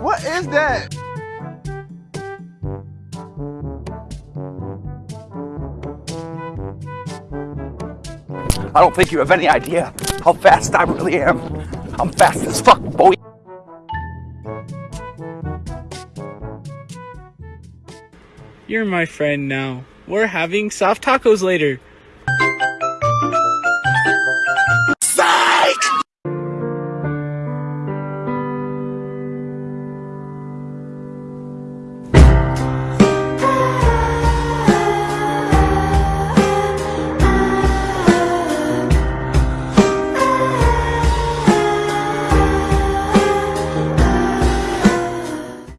What is that? I don't think you have any idea how fast I really am. I'm fast as fuck, boy. You're my friend now. We're having soft tacos later.